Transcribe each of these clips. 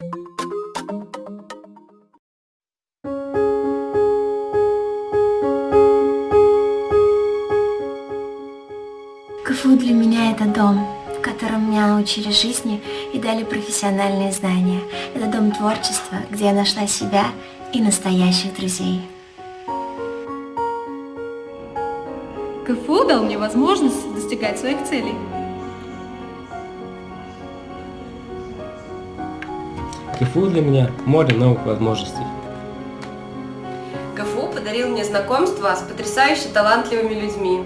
КФУ для меня это дом, в котором меня научили жизни и дали профессиональные знания. Это дом творчества, где я нашла себя и настоящих друзей. КФУ дал мне возможность достигать своих целей. КФУ для меня море новых возможностей. КФУ подарил мне знакомство с потрясающе талантливыми людьми.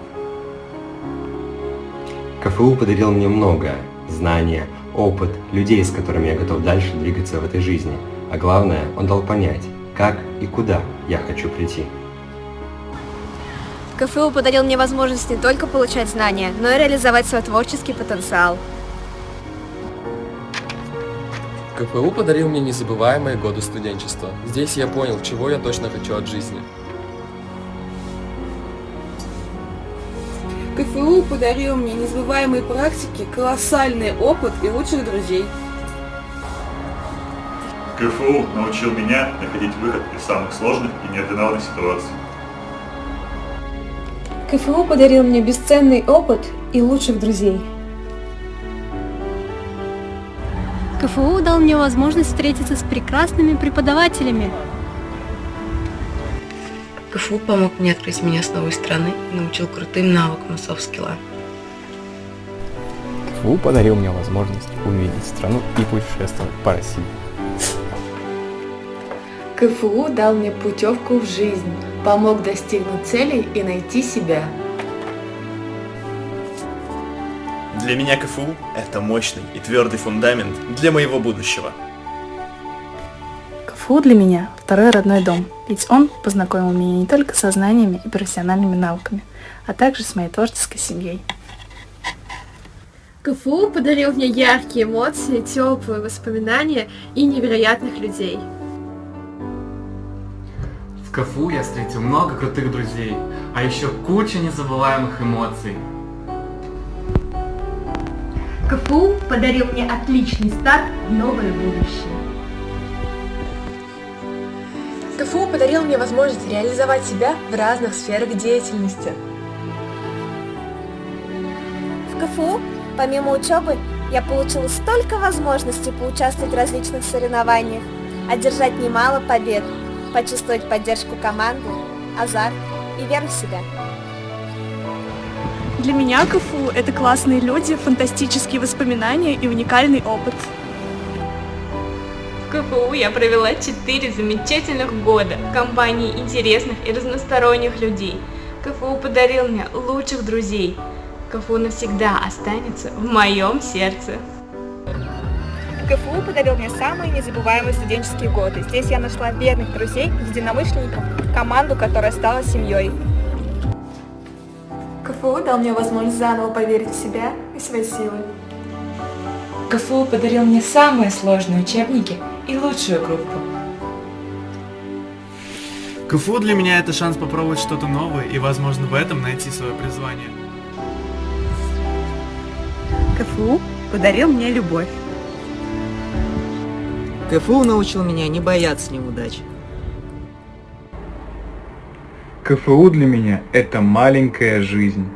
КФУ подарил мне многое – знания, опыт, людей, с которыми я готов дальше двигаться в этой жизни. А главное, он дал понять, как и куда я хочу прийти. КФУ подарил мне возможность не только получать знания, но и реализовать свой творческий потенциал. КФУ подарил мне незабываемые годы студенчества. Здесь я понял, чего я точно хочу от жизни. КФУ подарил мне незабываемые практики, колоссальный опыт и лучших друзей. КФУ научил меня находить выход из самых сложных и неординарных ситуаций. КФУ подарил мне бесценный опыт и лучших друзей. КФУ дал мне возможность встретиться с прекрасными преподавателями. КФУ помог мне открыть меня с новой страны и научил крутым навыкам софт-скилла. КФУ подарил мне возможность увидеть страну и путешествовать по России. КФУ дал мне путевку в жизнь, помог достигнуть целей и найти себя. Для меня КФУ – это мощный и твердый фундамент для моего будущего. КФУ для меня – второй родной дом, ведь он познакомил меня не только со знаниями и профессиональными навыками, а также с моей творческой семьей. КФУ подарил мне яркие эмоции, теплые воспоминания и невероятных людей. В КФУ я встретил много крутых друзей, а еще куча незабываемых эмоций. КФУ подарил мне отличный старт в новое будущее. КФУ подарил мне возможность реализовать себя в разных сферах деятельности. В КФУ, помимо учебы, я получила столько возможностей поучаствовать в различных соревнованиях, одержать немало побед, почувствовать поддержку команды, азарт и веру в себя. Для меня КФУ – это классные люди, фантастические воспоминания и уникальный опыт. В КФУ я провела 4 замечательных года в компании интересных и разносторонних людей. КФУ подарил мне лучших друзей. КФУ навсегда останется в моем сердце. КФУ подарил мне самые незабываемые студенческие годы. Здесь я нашла верных друзей, единомышленников, команду, которая стала семьей. КФУ дал мне возможность заново поверить в себя и свои силы. КФУ подарил мне самые сложные учебники и лучшую группу. КФУ для меня это шанс попробовать что-то новое и, возможно, в этом найти свое призвание. КФУ подарил мне любовь. КФУ научил меня не бояться неудач. КФУ для меня – это маленькая жизнь.